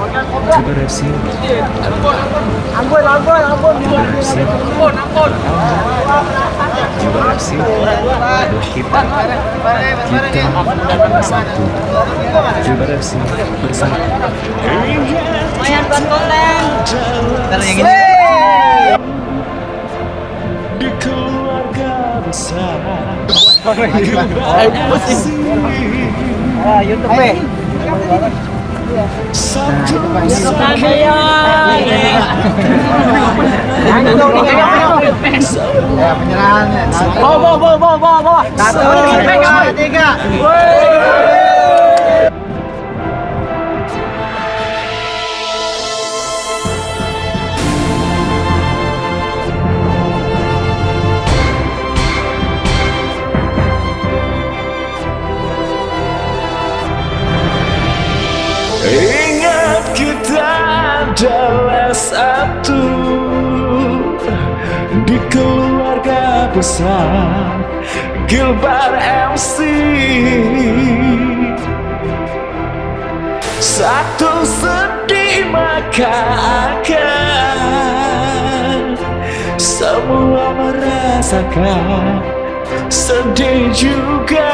Gilbar FC Ambon, Ambon, Ambon. Gilbar FC kita. Kita bersatu. FC bersatu. Buat konten. Ntar yang ini. di keluarga besar. Ah, YouTube eh. satu Ya, penyerahan. Bawa, bawa, bawa, bawa, bawa. Satu, dua, tiga. Keluarga besar Gilbar MC Satu sedih maka akan Semua merasakan Sedih juga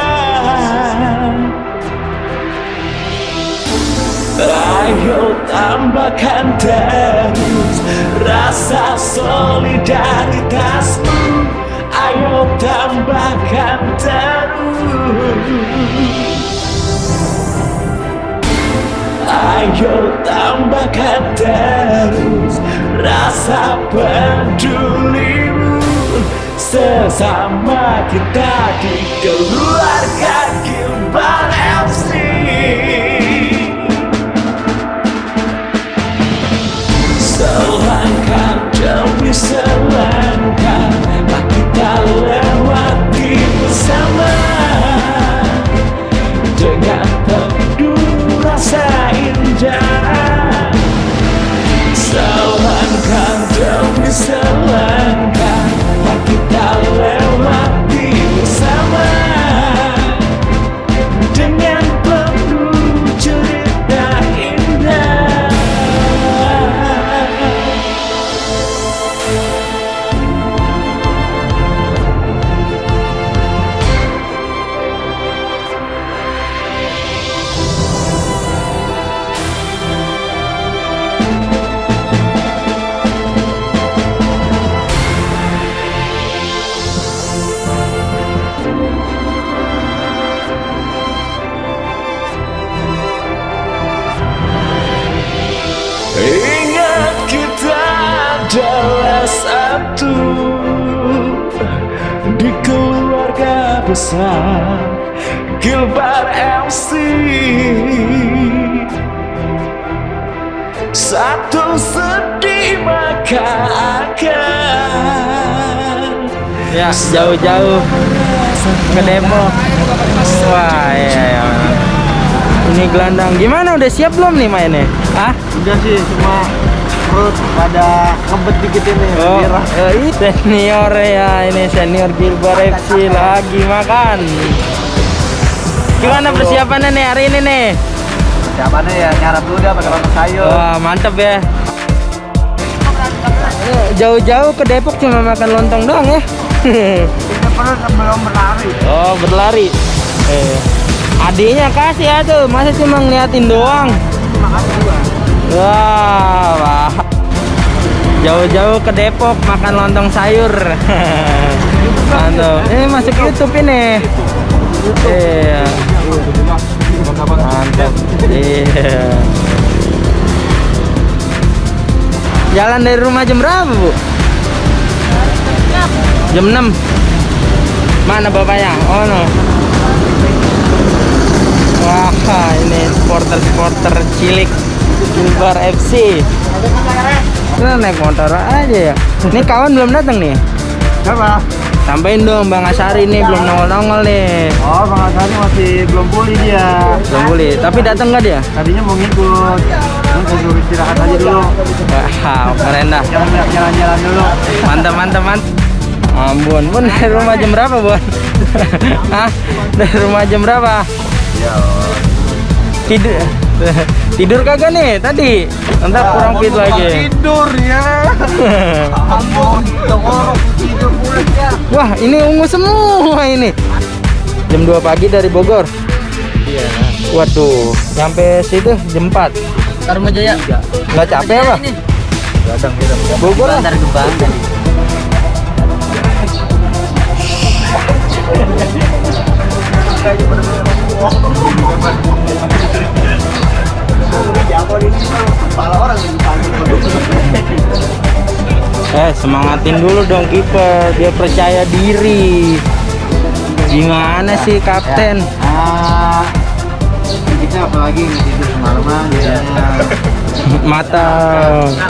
Ayo tambahkan terus rasa solidaritasmu. Ayo tambahkan terus. Ayo tambahkan terus rasa pedulimu Sesama kita di keluarga besar Gilbar MC Satu sedih maka akan Ya, jauh-jauh ke Depok. Wah, iya, iya. Ini gelandang. Gimana udah siap belum nih mainnya? Hah? Udah sih, cuma perut pada ngebet dikit ini. Oh, ini senior ya, ini senior Gilbar FC lagi makan. Gimana persiapannya nih hari ini nih? Siapannya ya nyarap dulu dah pakai lontong sayur. Wah, mantep ya. Eh, Jauh-jauh ke Depok cuma makan lontong doang ya. Kita perut belum berlari. oh, berlari. Eh, adiknya kasih ya tuh, masa cuma ngeliatin doang. Wah, wah. Jauh-jauh ke Depok makan lontong sayur. Mantap. Ini masuk YouTube ini. Iya. Mantap. Iya. Jalan dari rumah jam berapa, Bu? Jam 6. Mana bapaknya? Oh, no. Wah, ini supporter-supporter cilik Gilbar FC. Kita naik motor aja ya. Ini kawan belum datang nih. Siapa? Sampein dong Bang Asari nih belum nongol-nongol nih. Oh, Bang Asani masih belum pulih dia. Belum boleh. Tapi datang nggak dia? Tadinya mau ngikut. Suruh istirahat aja dulu. Wah, keren dah. Jalan- Jalan-jalan dulu. Mantap, mantap, mantap. Ambon, Bun dari rumah jam berapa, Bun? Hah? Dari rumah jam berapa? Ya, Tidur Tidur kagak nih tadi? Ntar kurang fit lagi. Tidur ya. Ampun, tidur pulang ya. Wah, ini ungu semua ini. Jam 2 pagi dari Bogor. Iya. Waduh, sampai situ jam 4. Tarma Jaya. Nggak capek apa? Gadang. Bogor lah. Eh, semangatin dulu dong kiper, dia percaya diri. Gimana sih kapten? Ah, kita apalagi nggak tidur semalaman jadinya Mata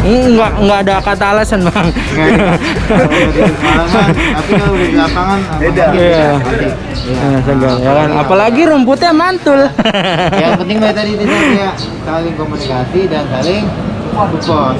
enggak enggak ada kata alasan, Bang. nggak tapi kalau udah di lapangan beda Iya. Nah, segar, ya kan? Apalagi rumputnya mantul. yang penting dari tadi kita kayak saling komunikasi dan saling support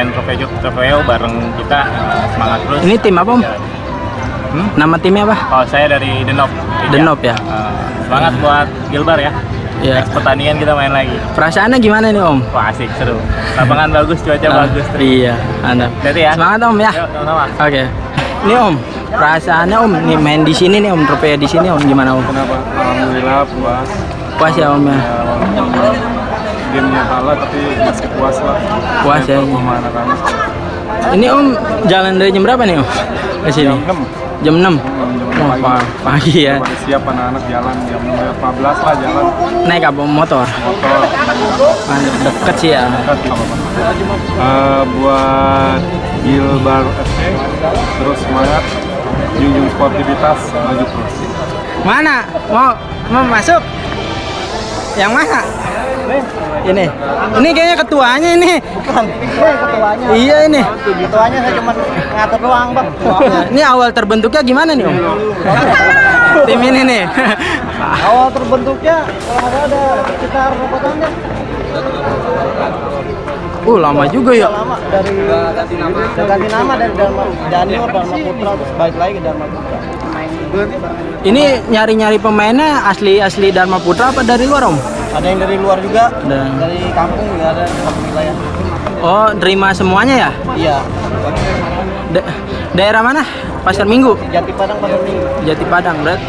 main trofeo trofeo bareng kita eh, semangat terus. Ini tim apa om? Hmm? Nama timnya apa? Oh saya dari Denop. Denop ya? Eh, semangat buat Gilbar ya. Ya. Next pertandingan kita main lagi. Perasaannya gimana nih om? Wah asik seru. Lapangan bagus, cuaca Ah, bagus. terus. Iya, mantap. Jadi ya. Semangat om ya. Oke. Ini om, perasaannya om nih main di sini nih om trofeo di sini om gimana om? Kenapa? Alhamdulillah puas. Puas ya om ya. Ya, gamenya kalah tapi masih puas lah. Puas ya, anak-anak. Ini om jalan dari jam berapa nih om? Ke sini? Jam 6. Jam 6. Jam Oh, pagi. pa- pagi ya. Siap anak-anak jalan jam 15 lah jalan Naik apa motor? motor. Mantap, deket sih ya. Eh, buat Gilbar FC terus semangat junjung sportivitas maju terus. Mana? Mau mau masuk? Yang mana? Ini. Ini kayaknya ketuanya ini. ketuanya. Iya ini. Ketuanya saya cuma ngatur doang, Bang. Ini awal terbentuknya gimana nih om? Tim ini nih. Awal terbentuknya kalau salah ada sekitar berapa tahun ya? Uh lama juga ya. Lama dari ganti nama. Ganti nama dari Dharma Daniel Dharma Putra terus balik lagi ke Dharma Putra. Ini nyari-nyari pemainnya asli asli Dharma Putra apa dari luar om? Ada yang dari luar juga, Ada. dari kampung juga ada satu wilayah. Oh terima semuanya ya? Iya. Da- daerah mana? Pasar Minggu, Jati Padang pada Minggu. Jati Padang, berat.